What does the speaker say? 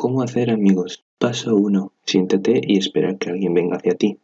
Cómo hacer amigos. Paso uno. Siéntate y espera que alguien venga hacia ti.